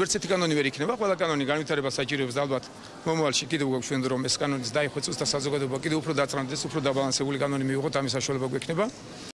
ვერც ერთი კანონი ვერ იქნება, ყველა კანონი განვითარებას საჭიროებს და ალბათ მომავალში კიდევ გვაქვს რომ ეს კანონიც დაიხვეწოს და საზოგადოება კიდევ უფრო დაწრანდეს, უფრო დაბალანსებული კანონი მივიღოთ, ამის საშუალება გვექნება.